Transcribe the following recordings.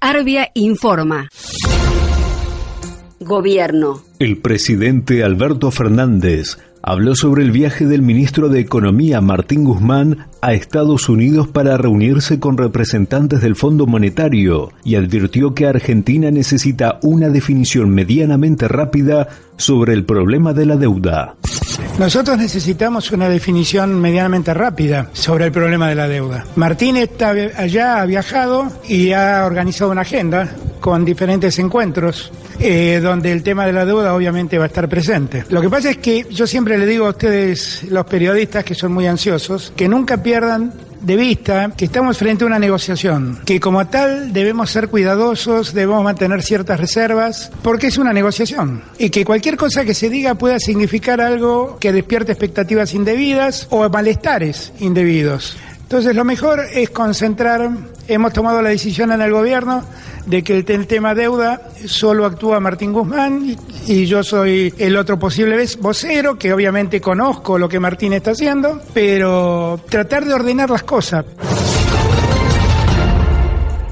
Arbia informa. Gobierno. El presidente Alberto Fernández habló sobre el viaje del ministro de Economía Martín Guzmán a Estados Unidos para reunirse con representantes del Fondo Monetario y advirtió que Argentina necesita una definición medianamente rápida sobre el problema de la deuda. Nosotros necesitamos una definición medianamente rápida sobre el problema de la deuda. Martín está allá, ha viajado y ha organizado una agenda con diferentes encuentros eh, donde el tema de la deuda obviamente va a estar presente. Lo que pasa es que yo siempre le digo a ustedes, los periodistas que son muy ansiosos, que nunca pierdan de vista que estamos frente a una negociación, que como tal debemos ser cuidadosos, debemos mantener ciertas reservas, porque es una negociación, y que cualquier cosa que se diga pueda significar algo que despierte expectativas indebidas o malestares indebidos. Entonces lo mejor es concentrar, hemos tomado la decisión en el gobierno de que el, tema deuda solo actúa Martín Guzmán y, yo soy el otro posible vocero, que obviamente conozco lo que Martín está haciendo, pero tratar de ordenar las cosas.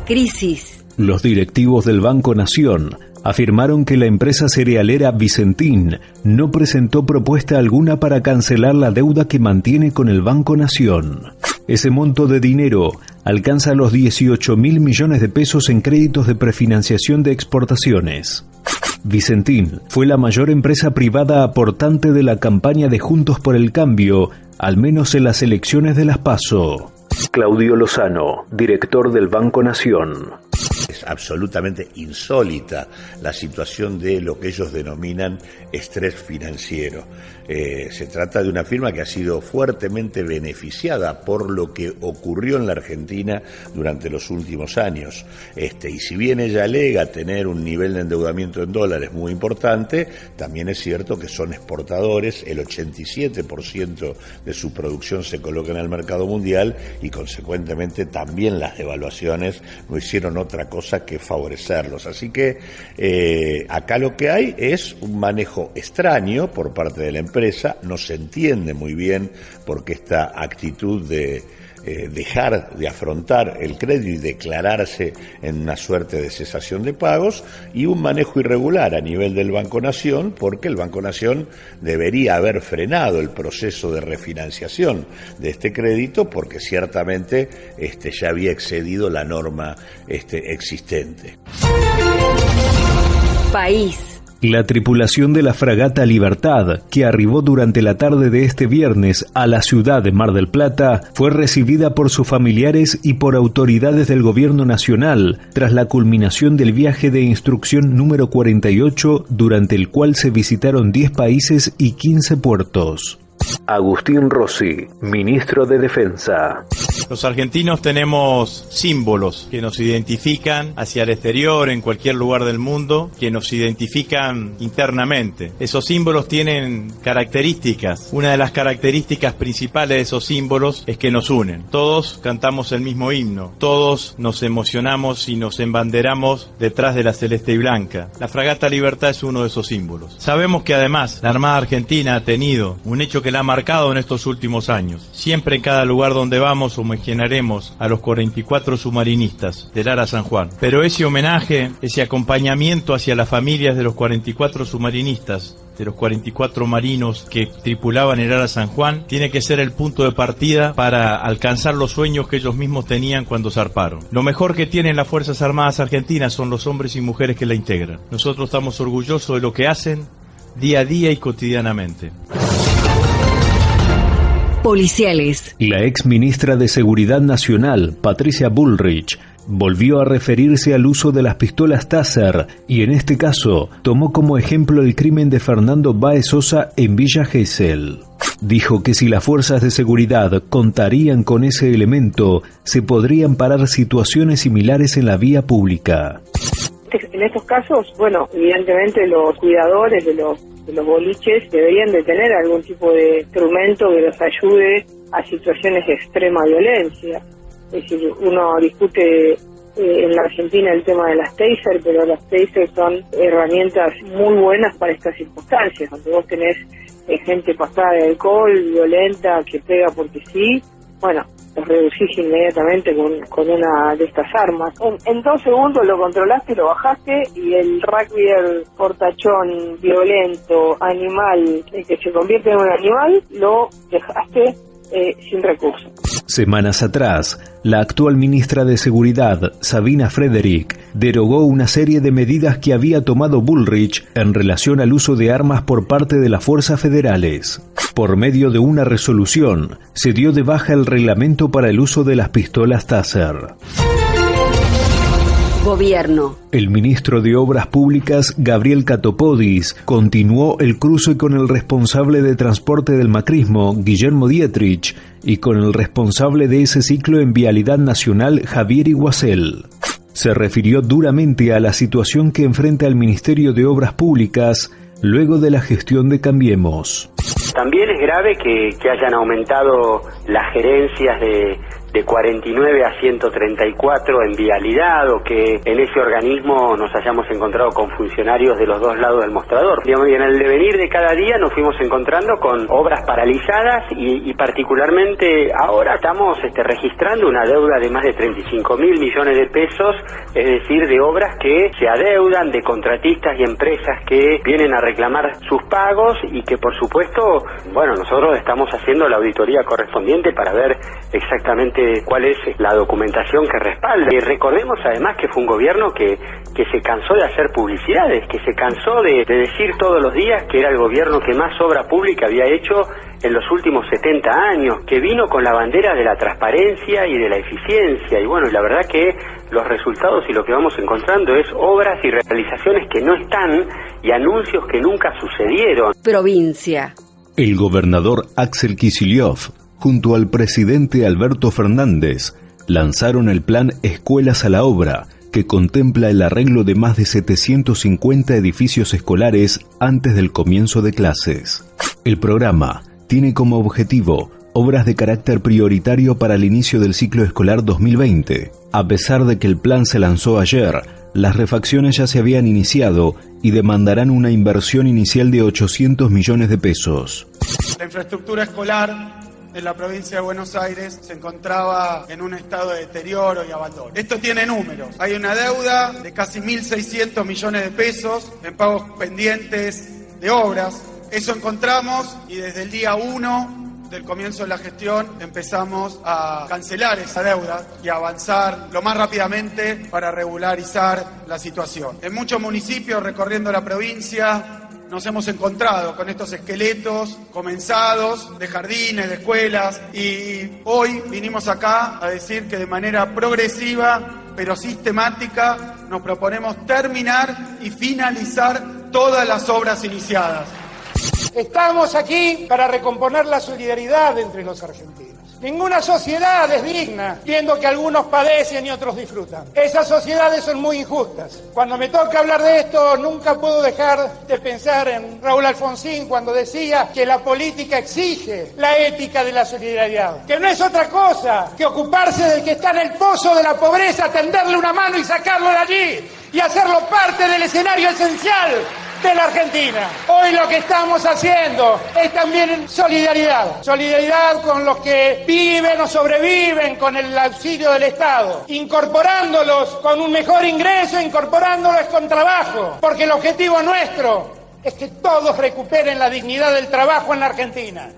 Crisis. Los directivos del Banco Nación afirmaron que la empresa cerealera Vicentín no presentó propuesta alguna para cancelar la deuda que mantiene con el Banco Nación. Ese monto de dinero alcanza los 18 mil millones de pesos en créditos de prefinanciación de exportaciones. Vicentín fue la mayor empresa privada aportante de la campaña de Juntos por el Cambio, al menos en las elecciones de las PASO. Claudio Lozano, director del Banco Nación absolutamente insólita la situación de lo que ellos denominan estrés financiero. Eh, se trata de una firma que ha sido fuertemente beneficiada por lo que ocurrió en la Argentina durante los últimos años. Este, y si bien ella alega tener un nivel de endeudamiento en dólares muy importante, también es cierto que son exportadores, el 87% de su producción se coloca en el mercado mundial y consecuentemente también las devaluaciones no hicieron otra cosa que favorecerlos. Así que eh, acá lo que hay es un manejo extraño por parte de la empresa, no se entiende muy bien por qué esta actitud de eh, dejar de afrontar el crédito y declararse en una suerte de cesación de pagos y un manejo irregular a nivel del Banco Nación, porque el Banco Nación debería haber frenado el proceso de refinanciación de este crédito, porque ciertamente este, ya había excedido la norma este, existente. País. La tripulación de la fragata Libertad, que arribó durante la tarde de este viernes a la ciudad de Mar del Plata, fue recibida por sus familiares y por autoridades del gobierno nacional tras la culminación del viaje de instrucción número 48, durante el cual se visitaron 10 países y 15 puertos. Agustín Rossi, ministro de Defensa. Los argentinos tenemos símbolos que nos identifican hacia el exterior, en cualquier lugar del mundo, que nos identifican internamente. Esos símbolos tienen características. Una de las características principales de esos símbolos es que nos unen. Todos cantamos el mismo himno, todos nos emocionamos y nos embanderamos detrás de la celeste y blanca. La fragata Libertad es uno de esos símbolos. Sabemos que además la Armada Argentina ha tenido un hecho que la ha marcado en estos últimos años. Siempre en cada lugar donde vamos homenajearemos a los 44 submarinistas del Ara San Juan. Pero ese homenaje, ese acompañamiento hacia las familias de los 44 submarinistas de los 44 marinos que tripulaban el Ara San Juan, tiene que ser el punto de partida para alcanzar los sueños que ellos mismos tenían cuando zarparon. Lo mejor que tienen las Fuerzas Armadas Argentinas son los hombres y mujeres que la integran. Nosotros estamos orgullosos de lo que hacen día a día y cotidianamente policiales. La ex ministra de Seguridad Nacional, Patricia Bullrich, volvió a referirse al uso de las pistolas Taser y en este caso tomó como ejemplo el crimen de Fernando Baez Sosa en Villa Gesell. Dijo que si las fuerzas de seguridad contarían con ese elemento, se podrían parar situaciones similares en la vía pública. En estos casos, bueno, evidentemente los cuidadores de los los boliches deberían de tener algún tipo de instrumento que los ayude a situaciones de extrema violencia. Es decir, uno discute eh, en la Argentina el tema de las taser, pero las taser son herramientas muy buenas para estas circunstancias, donde vos tenés eh, gente pasada de alcohol, violenta, que pega porque sí. Bueno, los reducís inmediatamente con, con una de estas armas. En, dos segundos lo controlaste, lo bajaste y el rugby, portachón violento, animal, que se convierte en un animal, lo dejaste eh. Semanas atrás, la actual ministra de Seguridad, Sabina Frederick, derogó una serie de medidas que había tomado Bullrich en relación al uso de armas por parte de las fuerzas federales. Por medio de una resolución, se dio de baja el reglamento para el uso de las pistolas Taser. Gobierno. El ministro de Obras Públicas, Gabriel Catopodis, continuó el cruce con el responsable de transporte del macrismo, Guillermo Dietrich, y con el responsable de ese ciclo en Vialidad Nacional, Javier Iguacel. Se refirió duramente a la situación que enfrenta el Ministerio de Obras Públicas luego de la gestión de Cambiemos. También es grave que, que hayan aumentado las gerencias de, de 49 a 134 en vialidad o que en ese organismo nos hayamos encontrado con funcionarios de los dos lados del mostrador. y en el devenir de cada día nos fuimos encontrando con obras paralizadas y, particularmente ahora estamos este, registrando una deuda de más de 35 mil millones de pesos, es decir, de obras que se adeudan, de contratistas y empresas que vienen a reclamar sus pagos y que por supuesto, bueno, nosotros estamos haciendo la auditoría correspondiente para ver exactamente cuál es la documentación que respalda. Y recordemos además que fue un gobierno que, que se cansó de hacer publicidades, que se cansó de, decir todos los días que era el gobierno que más obra pública había hecho en los últimos 70 años, que vino con la bandera de la transparencia y de la eficiencia. Y bueno, la verdad que los resultados y lo que vamos encontrando es obras y realizaciones que no están y anuncios que nunca sucedieron. Provincia. El gobernador Axel Kicillof junto al presidente Alberto Fernández, lanzaron el plan Escuelas a la Obra, que contempla el arreglo de más de 750 edificios escolares antes del comienzo de clases. El programa tiene como objetivo obras de carácter prioritario para el inicio del ciclo escolar 2020. A pesar de que el plan se lanzó ayer, las refacciones ya se habían iniciado y demandarán una inversión inicial de 800 millones de pesos. La infraestructura escolar en la provincia de Buenos Aires se encontraba en un estado de deterioro y abandono. Esto tiene números. Hay una deuda de casi 1.600 millones de pesos en pagos pendientes de obras. Eso encontramos y desde el día 1 del comienzo de la gestión empezamos a cancelar esa deuda y avanzar lo más rápidamente para regularizar la situación. En muchos municipios recorriendo la provincia nos hemos encontrado con estos esqueletos comenzados de jardines, de escuelas, y hoy vinimos acá a decir que de manera progresiva, pero sistemática, nos proponemos terminar y finalizar todas las obras iniciadas. Estamos aquí para recomponer la solidaridad entre los argentinos. Ninguna sociedad es digna viendo que algunos padecen y otros disfrutan. Esas sociedades son muy injustas. Cuando me toca hablar de esto, nunca puedo dejar de pensar en Raúl Alfonsín cuando decía que la política exige la ética de la solidaridad. Que no es otra cosa que ocuparse del que está en el pozo de la pobreza, tenderle una mano y sacarlo de allí y hacerlo parte del escenario esencial de la Argentina. Hoy lo que estamos haciendo es también solidaridad. Solidaridad con los que viven o sobreviven con el auxilio del Estado. Incorporándolos con un mejor ingreso, incorporándolos con trabajo. Porque el objetivo nuestro es que todos recuperen la dignidad del trabajo en la Argentina.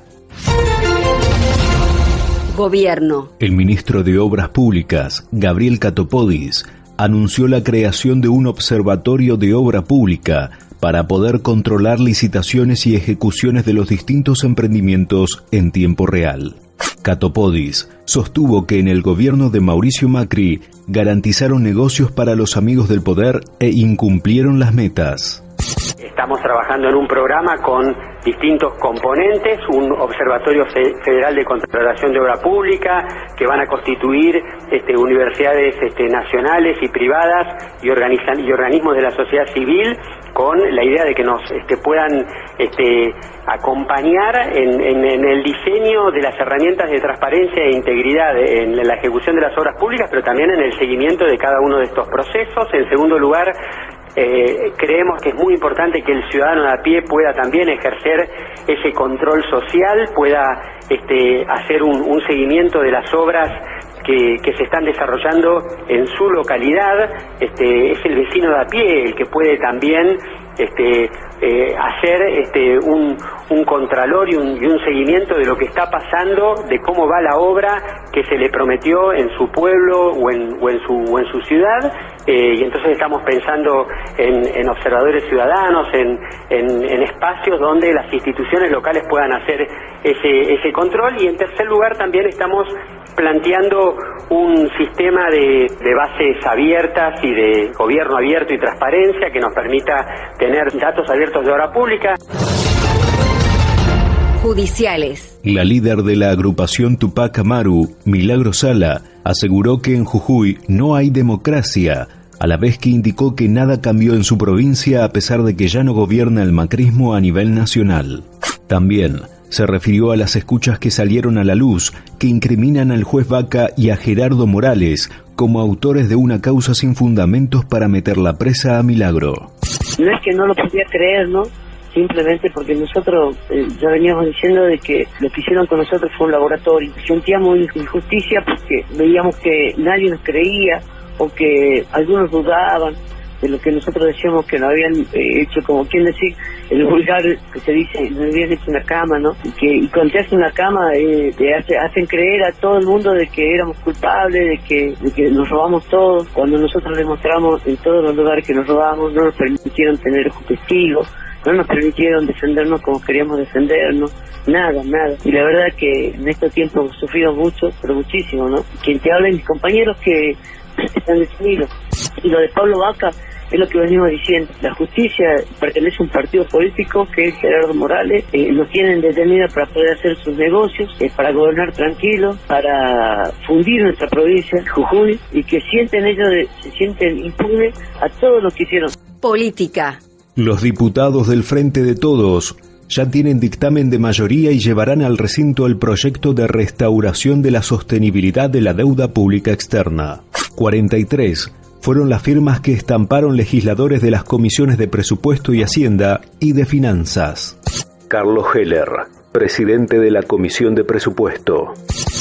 Gobierno. El ministro de Obras Públicas, Gabriel Catopodis, anunció la creación de un observatorio de obra pública para poder controlar licitaciones y ejecuciones de los distintos emprendimientos en tiempo real. Catopodis sostuvo que en el gobierno de Mauricio Macri garantizaron negocios para los amigos del poder e incumplieron las metas. Estamos trabajando en un programa con distintos componentes, un observatorio federal de controlación de obra pública que van a constituir este, universidades este, nacionales y privadas y, y organismos de la sociedad civil con la idea de que nos este, puedan acompañar en, el diseño de las herramientas de transparencia e integridad en la ejecución de las obras públicas, pero también en el seguimiento de cada uno de estos procesos. En segundo lugar, Eh, creemos que es muy importante que el ciudadano de a pie pueda también ejercer ese control social, pueda este, hacer un, seguimiento de las obras que, se están desarrollando en su localidad. Este, es el vecino de a pie el que puede también este, eh, hacer este, un, contralor y un, seguimiento de lo que está pasando, de cómo va la obra que se le prometió en su pueblo o en, o en, su, en su ciudad. Eh, y entonces estamos pensando en, observadores ciudadanos, en, en, espacios donde las instituciones locales puedan hacer ese, ese control. Y en tercer lugar también estamos planteando un sistema de, de, bases abiertas y de gobierno abierto y transparencia que nos permita tener datos abiertos de obra pública. Judiciales. La líder de la agrupación Tupac Amaru, Milagro Sala, aseguró que en Jujuy no hay democracia, a la vez que indicó que nada cambió en su provincia a pesar de que ya no gobierna el macrismo a nivel nacional. También se refirió a las escuchas que salieron a la luz que incriminan al juez Vaca y a Gerardo Morales como autores de una causa sin fundamentos para meter la presa a Milagro. No es que no lo podía creer, ¿no? Simplemente porque nosotros eh, ya veníamos diciendo de que lo que hicieron con nosotros fue un laboratorio. Sentíamos injusticia porque veíamos que nadie nos creía o que algunos dudaban de lo que nosotros decíamos que no habían eh, hecho, como quien decir, el vulgar que se dice, no habían hecho una cama, ¿no? Y que y cuando te hacen una cama, eh, te hacen creer a todo el mundo de que éramos culpables, de que, de que nos robamos todo. Cuando nosotros demostramos en todos los lugares que nos robamos, no nos permitieron tener testigos, no nos permitieron defendernos como queríamos defendernos, nada, nada. Y la verdad que en estos tiempos hemos sufrido mucho, pero muchísimo, ¿no? Quien te habla, mis compañeros que están detenidos. Y lo de Pablo Vaca es lo que venimos diciendo. La justicia pertenece a un partido político que es Gerardo Morales. Eh, lo tienen detenido para poder hacer sus negocios, eh, para gobernar tranquilo, para fundir nuestra provincia, Jujuy, y que sienten ellos, se sienten impunes a todo lo que hicieron. Política. Los diputados del Frente de Todos ya tienen dictamen de mayoría y llevarán al recinto el proyecto de restauración de la sostenibilidad de la deuda pública externa. 43 fueron las firmas que estamparon legisladores de las comisiones de presupuesto y hacienda y de finanzas. Carlos Heller, presidente de la Comisión de Presupuesto.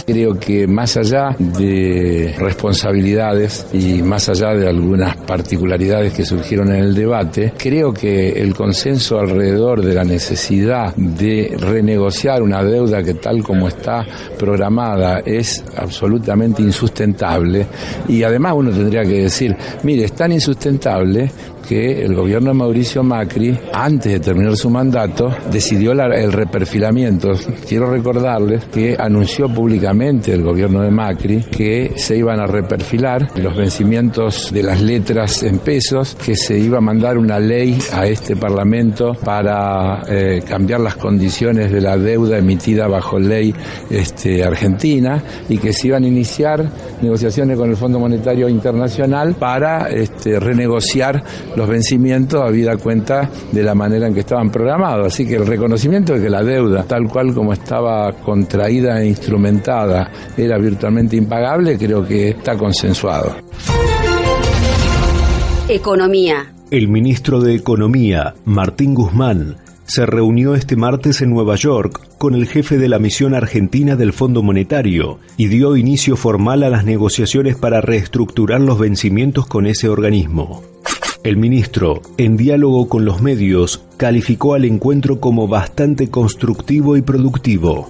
Creo que más allá de responsabilidades y más allá de algunas particularidades que surgieron en el debate, creo que el consenso alrededor de la necesidad de renegociar una deuda que tal como está programada es absolutamente insustentable y además uno tendría que decir, mire, es tan insustentable que el gobierno de Mauricio Macri, antes de terminar su mandato, decidió el reperfilamiento. Quiero recordarles que anunció públicamente el gobierno de Macri que se iban a reperfilar los vencimientos de las letras en pesos, que se iba a mandar una ley a este Parlamento para eh, cambiar las condiciones de la deuda emitida bajo ley este, argentina y que se iban a iniciar negociaciones con el Fondo Monetario Internacional para este, renegociar los vencimientos habida cuenta de la manera en que estaban programados. Así que el reconocimiento de que la deuda, tal cual como estaba contraída e instrumentada, era virtualmente impagable, creo que está consensuado. Economía. El ministro de Economía, Martín Guzmán, se reunió este martes en Nueva York con el jefe de la misión argentina del Fondo Monetario y dio inicio formal a las negociaciones para reestructurar los vencimientos con ese organismo. El ministro, en diálogo con los medios, calificó al encuentro como bastante constructivo y productivo.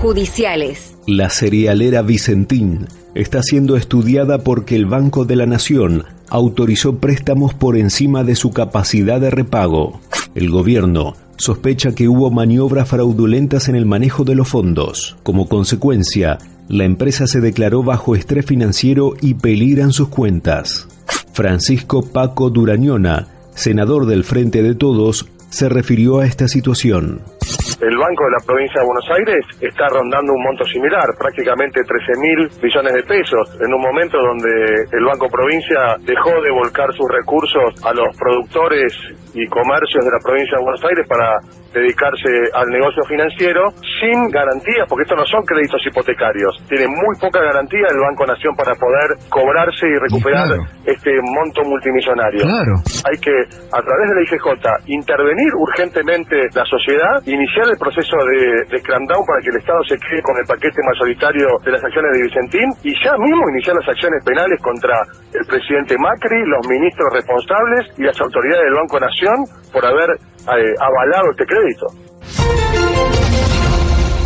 Judiciales. La cerealera Vicentín está siendo estudiada porque el Banco de la Nación autorizó préstamos por encima de su capacidad de repago. El gobierno sospecha que hubo maniobras fraudulentas en el manejo de los fondos. Como consecuencia, la empresa se declaró bajo estrés financiero y peligran sus cuentas. Francisco Paco Durañona, senador del Frente de Todos, se refirió a esta situación. El Banco de la Provincia de Buenos Aires está rondando un monto similar, prácticamente 13 mil millones de pesos, en un momento donde el Banco Provincia dejó de volcar sus recursos a los productores y comercios de la provincia de Buenos Aires para dedicarse al negocio financiero sin garantías, porque estos no son créditos hipotecarios. Tiene muy poca garantía el Banco Nación para poder cobrarse y recuperar este monto multimillonario. Hay que, a través de la IGJ, intervenir urgentemente la sociedad, iniciar el proceso de, de para que el Estado se quede con el paquete mayoritario de las acciones de Vicentín y ya mismo iniciar las acciones penales contra el presidente Macri, los ministros responsables y las autoridades del Banco Nación por haber eh, avalado este crédito.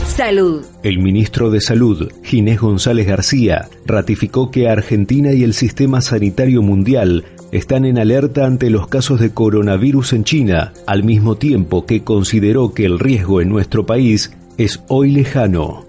Salud. El ministro de Salud, Ginés González García, ratificó que Argentina y el sistema sanitario mundial están en alerta ante los casos de coronavirus en China, al mismo tiempo que consideró que el riesgo en nuestro país es hoy lejano.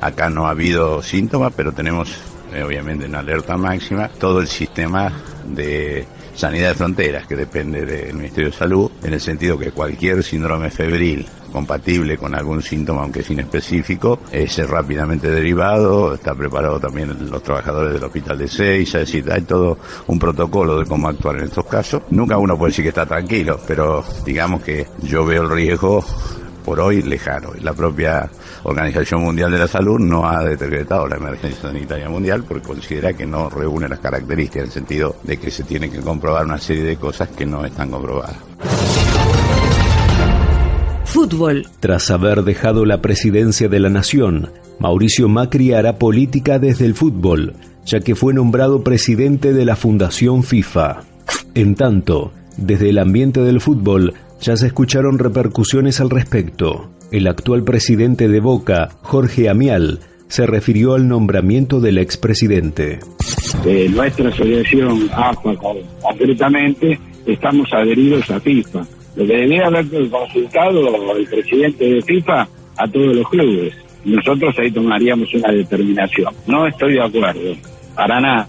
Acá no ha habido síntomas, pero tenemos eh, obviamente en alerta máxima todo el sistema de sanidad de fronteras que depende del Ministerio de Salud, en el sentido que cualquier síndrome febril compatible con algún síntoma, aunque sin específico, es rápidamente derivado, está preparado también los trabajadores del hospital de Seiza, es decir, hay todo un protocolo de cómo actuar en estos casos. Nunca uno puede decir que está tranquilo, pero digamos que yo veo el riesgo por hoy lejano. La propia Organización Mundial de la Salud no ha decretado la emergencia sanitaria mundial porque considera que no reúne las características en el sentido de que se tiene que comprobar una serie de cosas que no están comprobadas. Fútbol. Tras haber dejado la presidencia de la nación, Mauricio Macri hará política desde el fútbol, ya que fue nombrado presidente de la Fundación FIFA. En tanto, desde el ambiente del fútbol ya se escucharon repercusiones al respecto. El actual presidente de Boca, Jorge Amial, se refirió al nombramiento del expresidente. De nuestra asociación AFA concretamente, estamos adheridos a FIFA. Lo que debía haber consultado el presidente de FIFA a todos los clubes. Nosotros ahí tomaríamos una determinación. No estoy de acuerdo, para nada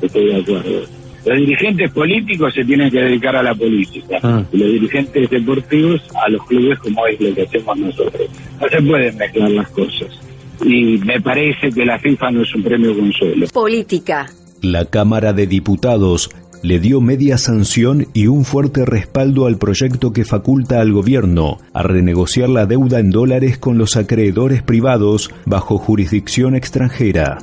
estoy de acuerdo. Los dirigentes políticos se tienen que dedicar a la política ah. y los dirigentes deportivos a los clubes como es lo que hacemos nosotros. No se pueden mezclar las cosas. Y me parece que la FIFA no es un premio consuelo. Política. La Cámara de Diputados le dio media sanción y un fuerte respaldo al proyecto que faculta al gobierno a renegociar la deuda en dólares con los acreedores privados bajo jurisdicción extranjera.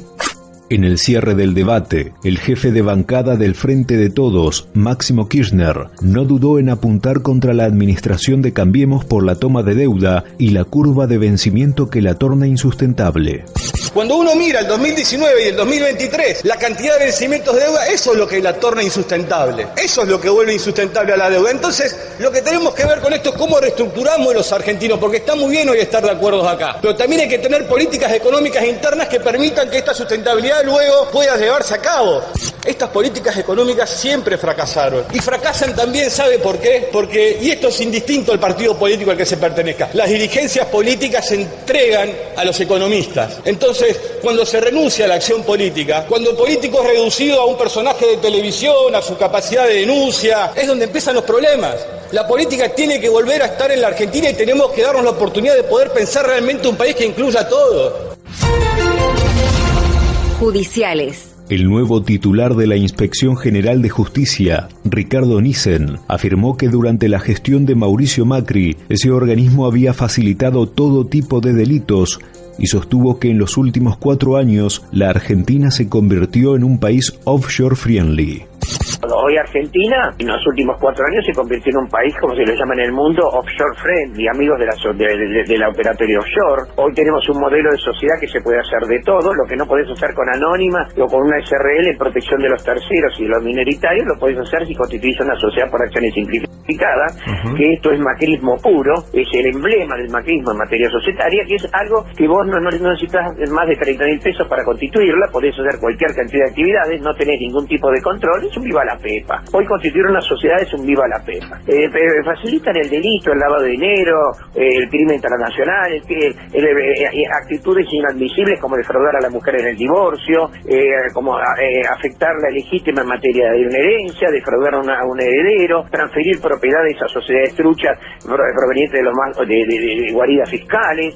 En el cierre del debate, el jefe de bancada del Frente de Todos, Máximo Kirchner, no dudó en apuntar contra la administración de Cambiemos por la toma de deuda y la curva de vencimiento que la torna insustentable. Cuando uno mira el 2019 y el 2023, la cantidad de vencimientos de deuda, eso es lo que la torna insustentable. Eso es lo que vuelve insustentable a la deuda. Entonces, lo que tenemos que ver con esto es cómo reestructuramos los argentinos, porque está muy bien hoy estar de acuerdo acá. Pero también hay que tener políticas económicas internas que permitan que esta sustentabilidad luego pueda llevarse a cabo. Estas políticas económicas siempre fracasaron. Y fracasan también, ¿sabe por qué? Porque, y esto es indistinto al partido político al que se pertenezca, las dirigencias políticas se entregan a los economistas. Entonces, cuando se renuncia a la acción política, cuando el político es reducido a un personaje de televisión, a su capacidad de denuncia, es donde empiezan los problemas. La política tiene que volver a estar en la Argentina y tenemos que darnos la oportunidad de poder pensar realmente un país que incluya todo. Judiciales. El nuevo titular de la Inspección General de Justicia, Ricardo Nissen, afirmó que durante la gestión de Mauricio Macri, ese organismo había facilitado todo tipo de delitos y sostuvo que en los últimos cuatro años la Argentina se convirtió en un país offshore friendly. Hoy Argentina, en los últimos cuatro años, se convirtió en un país, como se le llama en el mundo, offshore friendly, amigos de la, de, la operatoria offshore. Hoy tenemos un modelo de sociedad que se puede hacer de todo, lo que no podés hacer con anónima o con una SRL en protección de los terceros y los minoritarios, lo podés hacer si constituís una sociedad por acciones simplificadas, que esto es macrismo puro, es el emblema del macrismo en materia societaria, que es algo que vos no, no, necesitas más de 30 mil pesos para constituirla, podés hacer cualquier cantidad de actividades, no tenés ningún tipo de control, es un viva la pepa. Hoy constituir una sociedad es un viva la pepa. Eh, facilitan el delito, el lavado de dinero, eh, el crimen transnacional, eh, actitudes inadmisibles como defraudar a la mujer en el divorcio, como afectar la legítima en materia de una herencia, defraudar a, un heredero, transferir propiedades a sociedades truchas provenientes de los más de guaridas fiscales.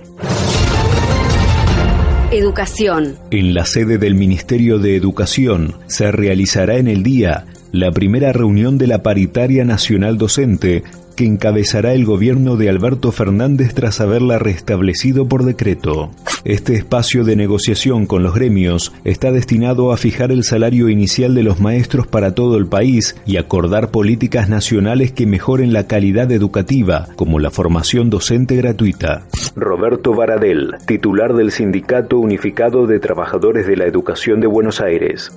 Educación. En la sede del Ministerio de Educación se realizará en el día la primera reunión de la Paritaria Nacional Docente que encabezará el gobierno de Alberto Fernández tras haberla restablecido por decreto. Este espacio de negociación con los gremios está destinado a fijar el salario inicial de los maestros para todo el país y acordar políticas nacionales que mejoren la calidad educativa, como la formación docente gratuita. Roberto Baradel, titular del Sindicato Unificado de Trabajadores de la Educación de Buenos Aires.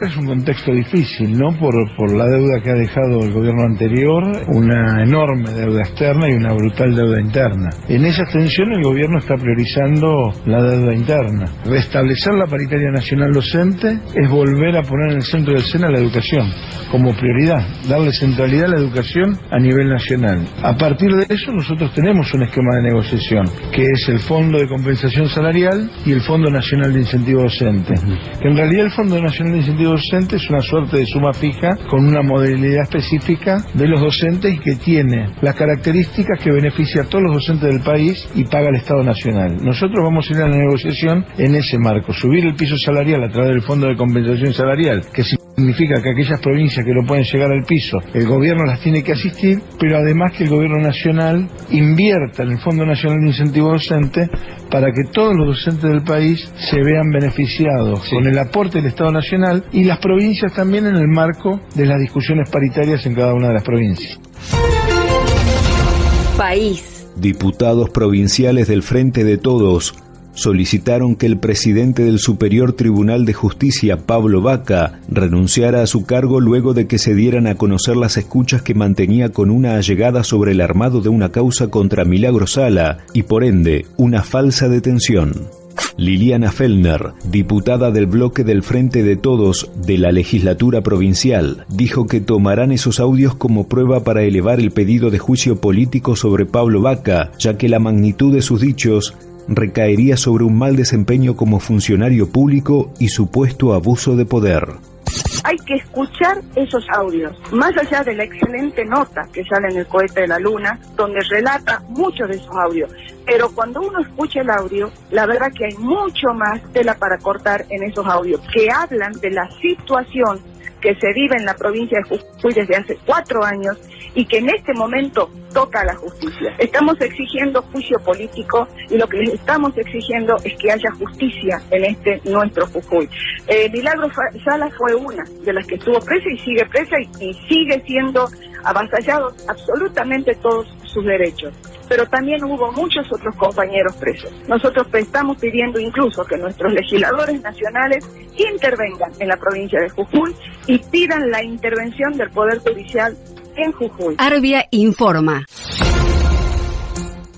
Es un contexto difícil, ¿no? Por, por la deuda que ha dejado el gobierno anterior, una enorme deuda externa y una brutal deuda interna. En esa extensión el gobierno está priorizando la deuda interna. Restablecer la paritaria nacional docente es volver a poner en el centro del SENA la educación como prioridad, darle centralidad a la educación a nivel nacional. A partir de eso nosotros tenemos un esquema de negociación, que es el Fondo de Compensación Salarial y el Fondo Nacional de Incentivo Docente. Que en realidad el Fondo Nacional de Incentivo docente es una suerte de suma fija con una modalidad específica de los docentes y que tiene las características que beneficia a todos los docentes del país y paga el Estado Nacional. Nosotros vamos a ir a la negociación en ese marco, subir el piso salarial a través del Fondo de Compensación Salarial, que significa que aquellas provincias que no pueden llegar al piso, el gobierno las tiene que asistir, pero además que el gobierno nacional invierta en el Fondo Nacional de Incentivo Docente para que todos los docentes del país se vean beneficiados con el aporte del Estado Nacional y las provincias también en el marco de las discusiones paritarias en cada una de las provincias. País. Diputados provinciales del Frente de Todos solicitaron que el presidente del Superior Tribunal de Justicia, Pablo Vaca, renunciara a su cargo luego de que se dieran a conocer las escuchas que mantenía con una allegada sobre el armado de una causa contra Milagro Sala y por ende una falsa detención. Liliana Fellner, diputada del bloque del Frente de Todos de la legislatura provincial, dijo que tomarán esos audios como prueba para elevar el pedido de juicio político sobre Pablo Vaca, ya que la magnitud de sus dichos recaería sobre un mal desempeño como funcionario público y supuesto abuso de poder. Hay que escuchar esos audios, más allá de la excelente nota que sale en el cohete de la luna, donde relata muchos de esos audios. Pero cuando uno escucha el audio, la verdad que hay mucho más tela para cortar en esos audios, que hablan de la situación que se vive en la provincia de Jujuy desde hace cuatro años y que en este momento toca la justicia. Estamos exigiendo juicio político y lo que les estamos exigiendo es que haya justicia en este nuestro Jujuy. Eh, Milagro Sala fue una de las que estuvo presa y sigue presa y, sigue siendo avasallados absolutamente todos sus derechos. Pero también hubo muchos otros compañeros presos. Nosotros estamos pidiendo incluso que nuestros legisladores nacionales intervengan en la provincia de Jujuy y pidan la intervención del Poder Judicial en Jujuy. Arbia informa.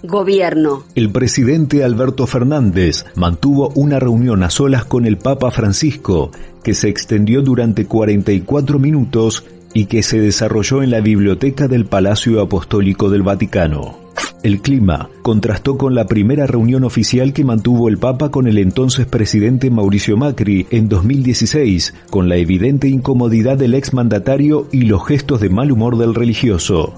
Gobierno. El presidente Alberto Fernández mantuvo una reunión a solas con el Papa Francisco que se extendió durante 44 minutos y que se desarrolló en la biblioteca del Palacio Apostólico del Vaticano. El clima contrastó con la primera reunión oficial que mantuvo el Papa con el entonces presidente Mauricio Macri en 2016, con la evidente incomodidad del exmandatario y los gestos de mal humor del religioso.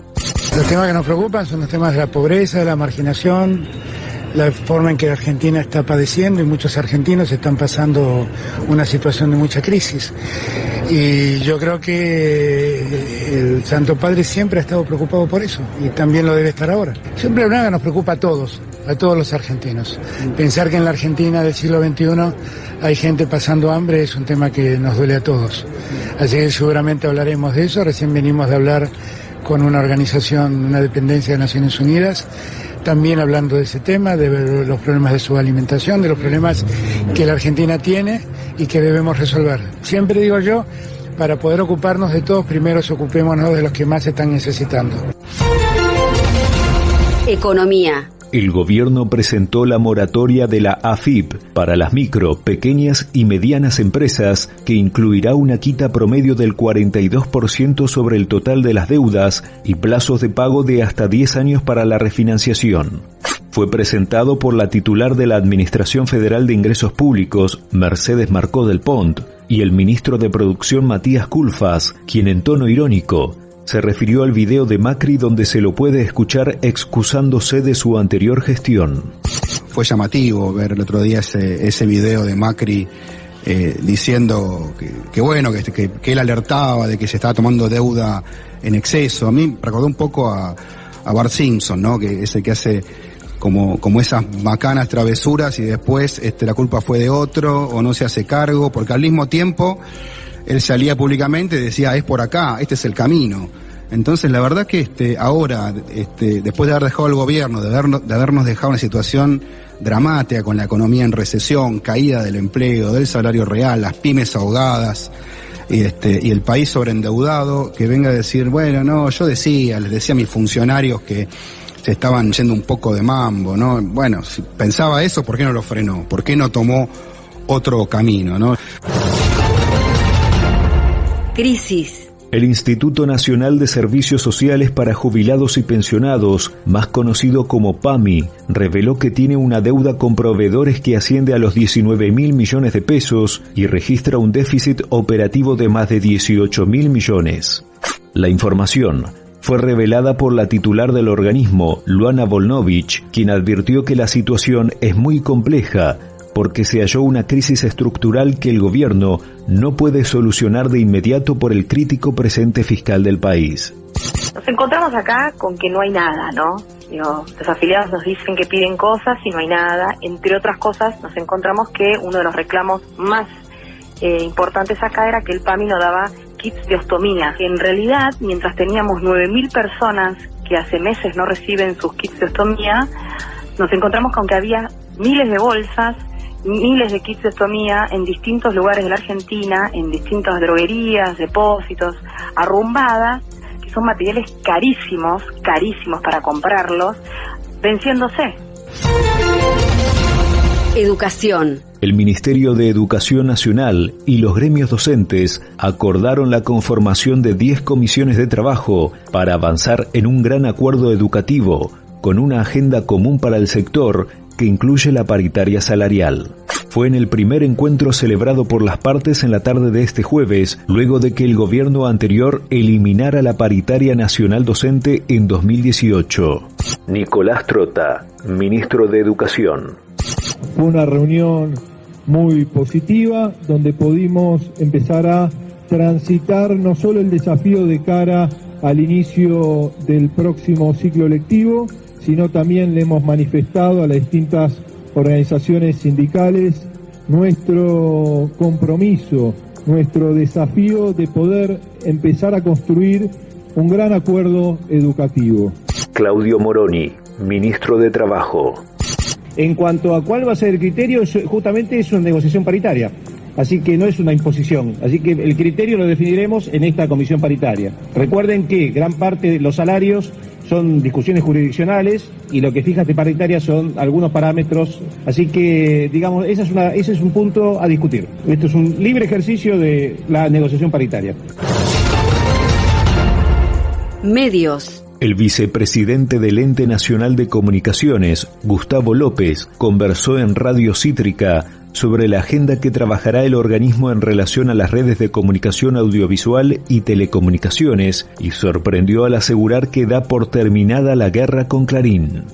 Los temas que nos preocupan son los temas de la pobreza, de la marginación, la forma en que Argentina está padeciendo y muchos argentinos están pasando una situación de mucha crisis. Y yo creo que el Santo Padre siempre ha estado preocupado por eso y también lo debe estar ahora. Siempre nada nos preocupa a todos, a todos los argentinos. Pensar que en la Argentina del siglo XXI hay gente pasando hambre es un tema que nos duele a todos. Así que seguramente hablaremos de eso. Recién venimos de hablar con una organización, una dependencia de Naciones Unidas, también hablando de ese tema, de los problemas de su alimentación, de los problemas que la Argentina tiene y que debemos resolver. Siempre digo yo, para poder ocuparnos de todos, primero ocupémonos de los que más están necesitando. Economía. El gobierno presentó la moratoria de la AFIP para las micro, pequeñas y medianas empresas que incluirá una quita promedio del 42% sobre el total de las deudas y plazos de pago de hasta 10 años para la refinanciación. Fue presentado por la titular de la Administración Federal de Ingresos Públicos, Mercedes Marcó del Pont, y el ministro de Producción Matías Culfas, quien en tono irónico se refirió al video de Macri donde se lo puede escuchar excusándose de su anterior gestión. Fue llamativo ver el otro día ese, ese video de Macri eh, diciendo que, bueno, que, él alertaba de que se estaba tomando deuda en exceso. A mí recordó un poco a, a Bart Simpson, ¿no? Que es el que hace como, como esas bacanas travesuras y después este, la culpa fue de otro o no se hace cargo, porque al mismo tiempo él salía públicamente y decía, es por acá, este es el camino. Entonces, la verdad que este, ahora, este, después de haber dejado el gobierno, de, habernos, de habernos dejado una situación dramática con la economía en recesión, caída del empleo, del salario real, las pymes ahogadas, y este, y el país sobreendeudado, que venga a decir, bueno, no, yo decía, les decía a mis funcionarios que se estaban yendo un poco de mambo, ¿no? Bueno, si pensaba eso, ¿por qué no lo frenó? ¿Por qué no tomó otro camino, no? Crisis. El Instituto Nacional de Servicios Sociales para Jubilados y Pensionados, más conocido como PAMI, reveló que tiene una deuda con proveedores que asciende a los 19 mil millones de pesos y registra un déficit operativo de más de 18 mil millones. La información fue revelada por la titular del organismo, Luana Volnovich, quien advirtió que la situación es muy compleja porque se halló una crisis estructural que el gobierno no puede solucionar de inmediato por el crítico presente fiscal del país. Nos encontramos acá con que no hay nada, ¿no? los afiliados nos dicen que piden cosas y no hay nada. Entre otras cosas, nos encontramos que uno de los reclamos más eh, importantes acá era que el PAMI no daba kits de ostomía. En realidad, mientras teníamos 9.000 personas que hace meses no reciben sus kits de ostomía, nos encontramos con que había miles de bolsas miles de kits de estomía en distintos lugares de la Argentina, en distintas droguerías, depósitos, arrumbadas, que son materiales carísimos, carísimos para comprarlos, venciéndose. Educación. El Ministerio de Educación Nacional y los gremios docentes acordaron la conformación de 10 comisiones de trabajo para avanzar en un gran acuerdo educativo con una agenda común para el sector que incluye la paritaria salarial. Fue en el primer encuentro celebrado por las partes en la tarde de este jueves, luego de que el gobierno anterior eliminara la paritaria nacional docente en 2018. Nicolás Trota, ministro de Educación. Fue una reunión muy positiva donde pudimos empezar a transitar no solo el desafío de cara al inicio del próximo ciclo lectivo, sino también le hemos manifestado a las distintas organizaciones sindicales nuestro compromiso, nuestro desafío de poder empezar a construir un gran acuerdo educativo. Claudio Moroni, ministro de Trabajo. En cuanto a cuál va a ser el criterio, justamente es una negociación paritaria. Así que no es una imposición. Así que el criterio lo definiremos en esta comisión paritaria. Recuerden que gran parte de los salarios son discusiones jurisdiccionales y lo que fija esta paritaria son algunos parámetros. Así que, digamos, esa es una, ese es un punto a discutir. Esto es un libre ejercicio de la negociación paritaria. Medios. El vicepresidente del Ente Nacional de Comunicaciones, Gustavo López, conversó en Radio Cítrica sobre la agenda que trabajará el organismo en relación a las redes de comunicación audiovisual y telecomunicaciones y sorprendió al asegurar que da por terminada la guerra con Clarín.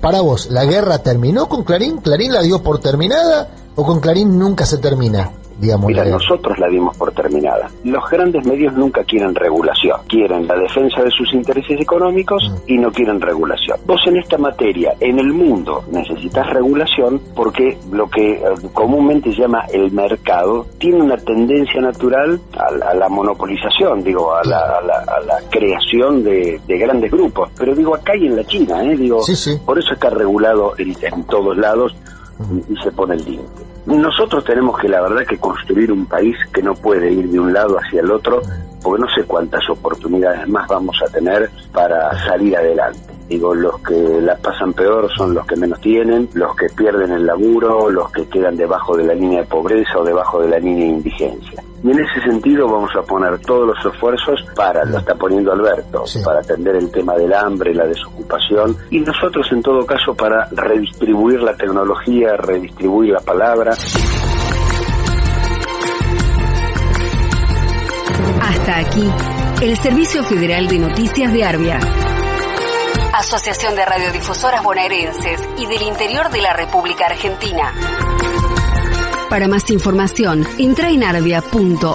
Para vos, ¿la guerra terminó con Clarín? ¿Clarín la dio por terminada o con Clarín nunca se termina? Mira, nosotros la dimos por terminada. Los grandes medios nunca quieren regulación, quieren la defensa de sus intereses económicos y no quieren regulación. Vos en esta materia, en el mundo, necesitas regulación porque lo que eh, comúnmente se llama el mercado tiene una tendencia natural a, la monopolización, digo, a la, creación de, grandes grupos. Pero digo, acá y en la China, ¿eh? digo, por eso está regulado en, en todos lados y se pone el límite. Nosotros tenemos que, la verdad, que construir un país que no puede ir de un lado hacia el otro, porque no sé cuántas oportunidades más vamos a tener para salir adelante. Digo, los que la pasan peor son los que menos tienen, los que pierden el laburo, los que quedan debajo de la línea de pobreza o debajo de la línea de indigencia. Y en ese sentido vamos a poner todos los esfuerzos para, lo está poniendo Alberto, para atender el tema del hambre, la desocupación, y nosotros en todo caso para redistribuir la tecnología, redistribuir la palabra. Hasta aquí, el Servicio Federal de Noticias de Arbia. Asociación de Radiodifusoras Bonaerenses y del Interior de la República Argentina. Para más información, entra en arbia.org.ar.